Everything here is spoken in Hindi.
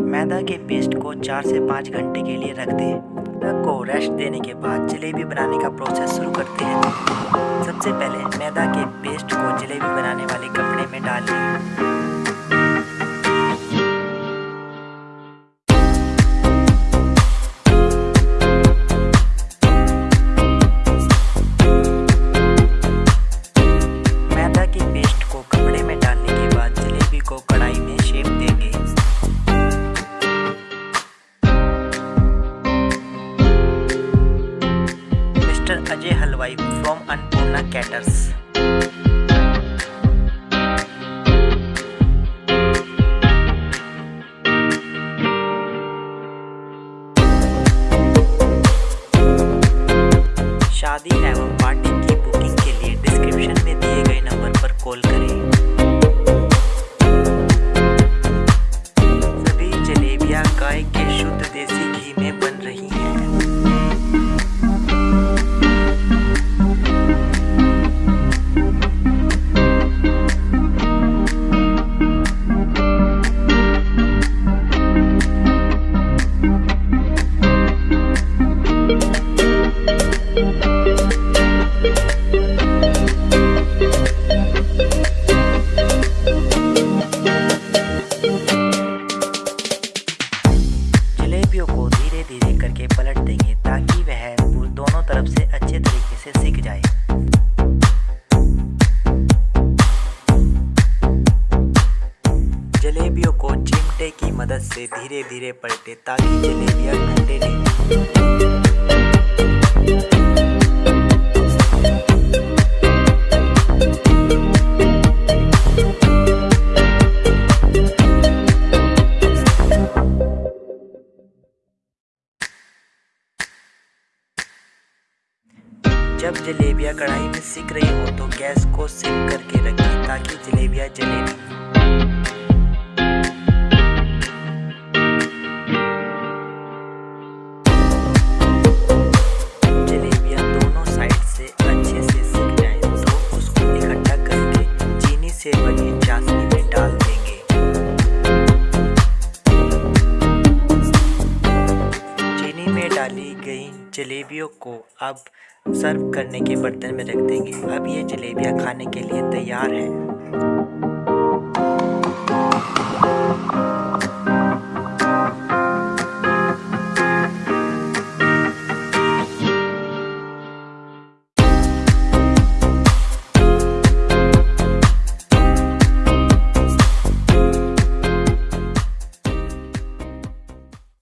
मैदा के पेस्ट को चार से पाँच घंटे के लिए रख दें। को रेस्ट देने के बाद जलेबी बनाने का प्रोसेस शुरू करते हैं। सबसे पहले मैदा के पेस्ट को जलेबी बनाने वाले कपड़े में डाल लें Ajay Halwai from Annapurna Caters. शादी एवं जलेबियों को धीरे धीरे करके पलट देंगे ताकि वह दोनों तरफ़ से अच्छे तरीके से सीख जाए। जलेबियों को चिमटे की मदद से धीरे धीरे पलटे ताकि जलेबियाँ ठंडे नहीं। जब जलेबियाँ कढ़ाई में सिक रही हो तो गैस को सिम करके रखें ताकि जलेबियाँ जले। नहीं गई जलेबियों को अब सर्व करने के बर्तन में रख देंगे। अब ये जलेबियाँ खाने के लिए तैयार हैं।